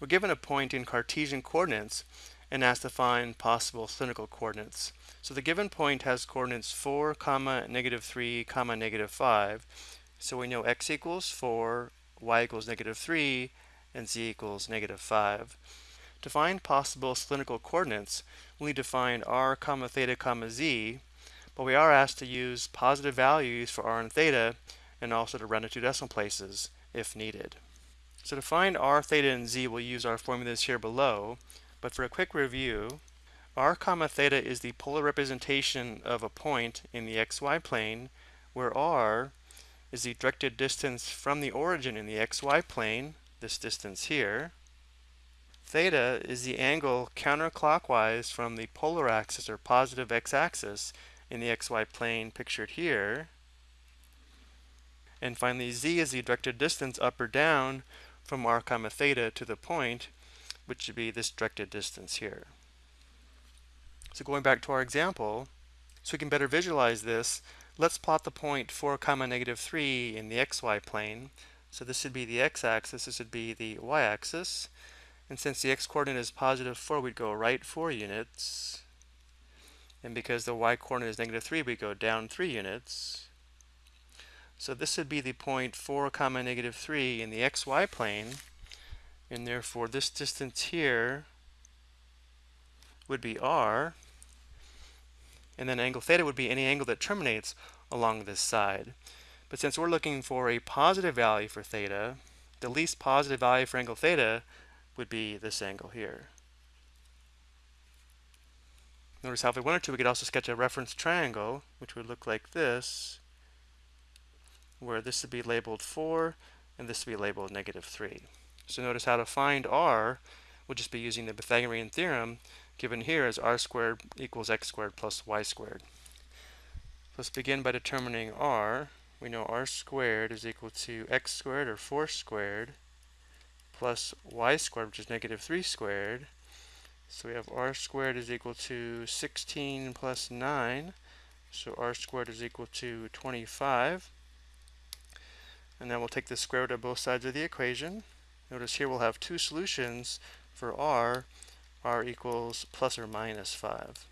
We're given a point in Cartesian coordinates and asked to find possible cylindrical coordinates. So the given point has coordinates 4, comma, negative 3, comma, negative 5. So we know x equals 4, y equals negative 3, and z equals negative 5. To find possible cylindrical coordinates, we need to find r, comma, theta, comma, z, but we are asked to use positive values for r and theta and also to round to two decimal places if needed. So to find r, theta, and z, we'll use our formulas here below. But for a quick review, r comma theta is the polar representation of a point in the xy plane, where r is the directed distance from the origin in the xy plane, this distance here. Theta is the angle counterclockwise from the polar axis or positive x-axis in the xy plane pictured here. And finally, z is the directed distance up or down from r comma theta to the point, which would be this directed distance here. So going back to our example, so we can better visualize this, let's plot the point 4 comma negative 3 in the xy plane. So this would be the x-axis, this would be the y-axis. And since the x-coordinate is positive 4, we'd go right 4 units. And because the y-coordinate is negative 3, we go down 3 units. So this would be the point 4 comma negative 3 in the xy plane. And therefore this distance here would be r. And then angle theta would be any angle that terminates along this side. But since we're looking for a positive value for theta, the least positive value for angle theta would be this angle here. Notice how if we wanted to, we could also sketch a reference triangle, which would look like this where this would be labeled 4 and this would be labeled negative 3. So notice how to find r would just be using the Pythagorean theorem given here as r squared equals x squared plus y squared. Let's begin by determining r. We know r squared is equal to x squared or 4 squared plus y squared, which is negative 3 squared. So we have r squared is equal to 16 plus 9. So r squared is equal to 25. And then we'll take the square root of both sides of the equation. Notice here we'll have two solutions for r. r equals plus or minus 5.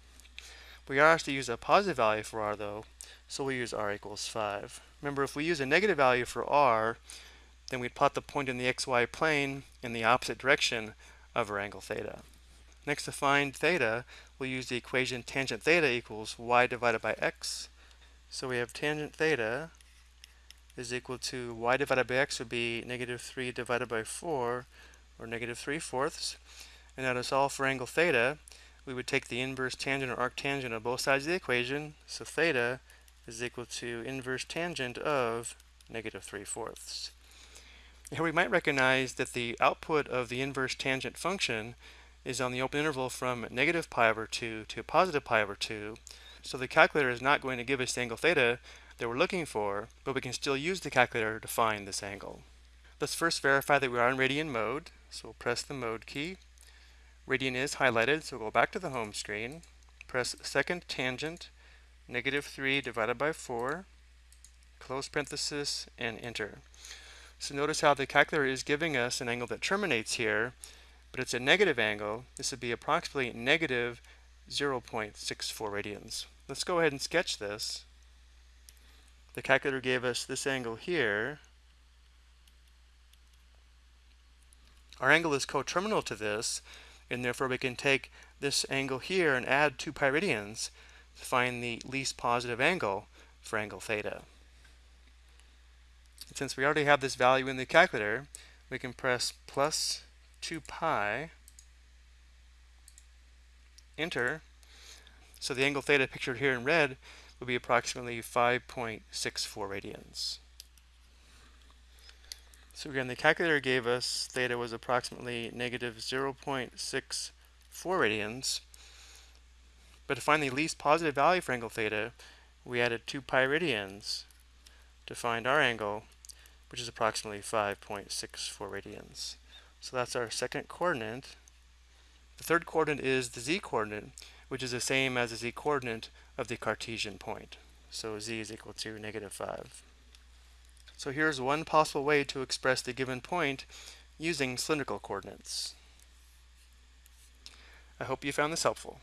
We are asked to use a positive value for r though, so we'll use r equals 5. Remember, if we use a negative value for r, then we'd plot the point in the xy plane in the opposite direction of our angle theta. Next to find theta, we'll use the equation tangent theta equals y divided by x. So we have tangent theta is equal to y divided by x would be negative 3 divided by 4, or negative 3 fourths. And now to solve for angle theta, we would take the inverse tangent or arctangent of both sides of the equation. So theta is equal to inverse tangent of negative 3 fourths. Here we might recognize that the output of the inverse tangent function is on the open interval from negative pi over 2 to positive pi over 2. So the calculator is not going to give us angle theta that we're looking for, but we can still use the calculator to find this angle. Let's first verify that we are in radian mode. So we'll press the mode key. Radian is highlighted, so we'll go back to the home screen. Press second tangent, negative 3 divided by 4, close parenthesis, and enter. So notice how the calculator is giving us an angle that terminates here, but it's a negative angle. This would be approximately negative 0.64 radians. Let's go ahead and sketch this the calculator gave us this angle here. Our angle is coterminal to this, and therefore we can take this angle here and add two radians to find the least positive angle for angle theta. And since we already have this value in the calculator, we can press plus 2 pi, enter. So the angle theta pictured here in red would be approximately 5.64 radians. So again, the calculator gave us theta was approximately negative 0.64 radians. But to find the least positive value for angle theta, we added 2 pi radians to find our angle, which is approximately 5.64 radians. So that's our second coordinate. The third coordinate is the z-coordinate, which is the same as the z-coordinate of the Cartesian point. So z is equal to negative 5. So here's one possible way to express the given point using cylindrical coordinates. I hope you found this helpful.